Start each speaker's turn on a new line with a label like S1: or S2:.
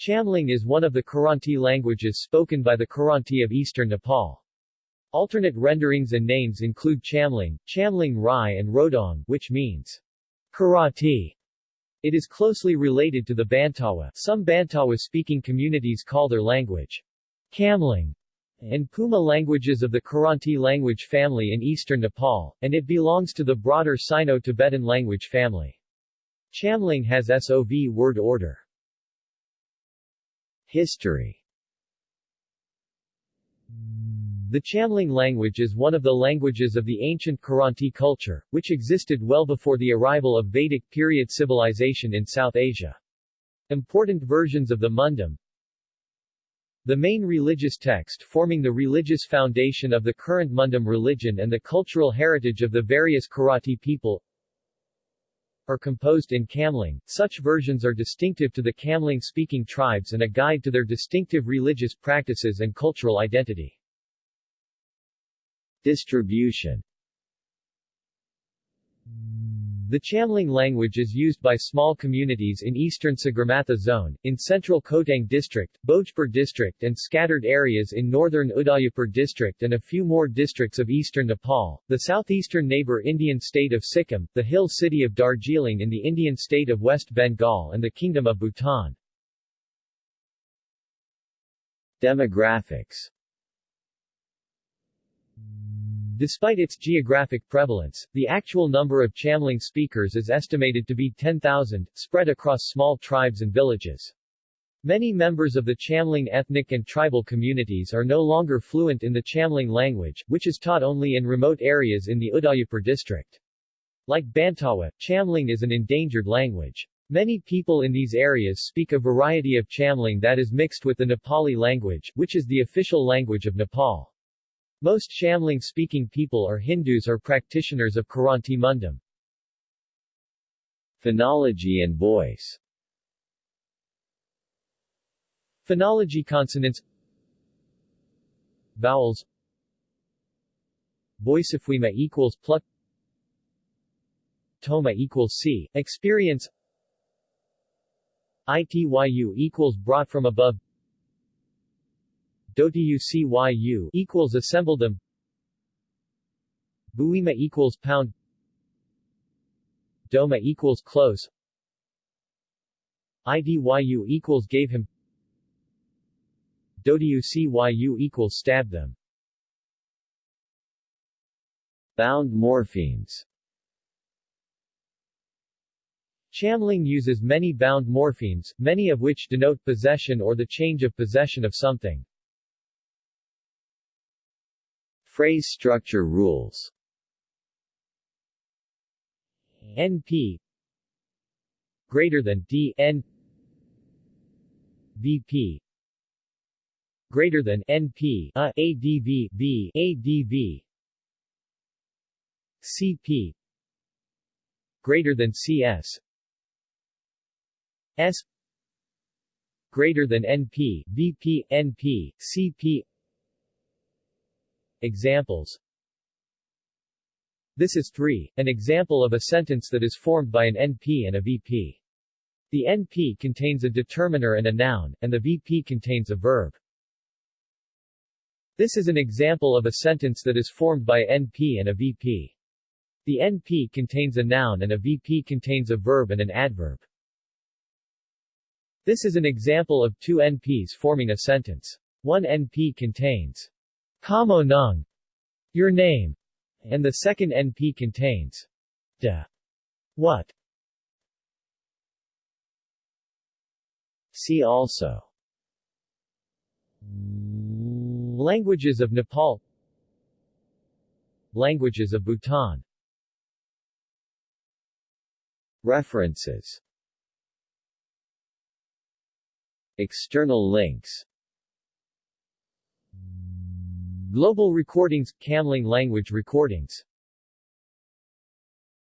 S1: Chamling is one of the Kiranti languages spoken by the Kiranti of eastern Nepal. Alternate renderings and names include Chamling, Chamling Rai and Rodong, which means Karati. It is closely related to the Bantawa. Some Bantawa-speaking communities call their language Kamling and Puma languages of the Kiranti language family in eastern Nepal, and it belongs to the broader Sino-Tibetan language family. Chamling has SOV word order. History The Chamling language is one of the languages of the ancient Kiranti culture, which existed well before the arrival of Vedic period civilization in South Asia. Important versions of the Mundhum, the main religious text forming the religious foundation of the current Mundhum religion and the cultural heritage of the various Kiranti people are composed in Kamling. Such versions are distinctive to the Kamling-speaking tribes and a guide to their distinctive religious practices and cultural identity. Distribution the Chamling language is used by small communities in eastern Sagarmatha zone, in central Khotang district, Bhojpur district and scattered areas in northern Udayapur district and a few more districts of eastern Nepal, the southeastern neighbor Indian state of Sikkim, the hill city of Darjeeling in the Indian state of West Bengal and the Kingdom of Bhutan. Demographics Despite its geographic prevalence, the actual number of Chamling speakers is estimated to be 10,000, spread across small tribes and villages. Many members of the Chamling ethnic and tribal communities are no longer fluent in the Chamling language, which is taught only in remote areas in the Udayapur district. Like Bantawa, Chamling is an endangered language. Many people in these areas speak a variety of Chamling that is mixed with the Nepali language, which is the official language of Nepal. Most Chamling-speaking people are Hindus or practitioners of Kiranti Mundhum. Phonology and voice. Phonology consonants. Vowels. Voicefwema equals pluck. Toma equals C. Experience. ITYU equals brought from above DOTUCYU equals assemble them. Buima equals pound. Doma equals close. IDYU equals gave him. DOTUCYU equals stab them. Bound morphemes. Chamling uses many bound morphemes, many of which denote possession or the change of possession of something. Phrase structure rules. NP greater than D N VP greater than NP uh, a ADV B ADV CP greater than CS S. Greater than NP VP NP CP Examples This is 3, an example of a sentence that is formed by an NP and a VP. The NP contains a determiner and a noun, and the VP contains a verb. This is an example of a sentence that is formed by a NP and a VP. The NP contains a noun and a VP contains a verb and an adverb. This is an example of two NPs forming a sentence. One NP contains Kamo Nung, your name, and the second NP contains da what. See also. Languages of Nepal. Languages of Bhutan. References. External links Global Recordings – Kamling language recordings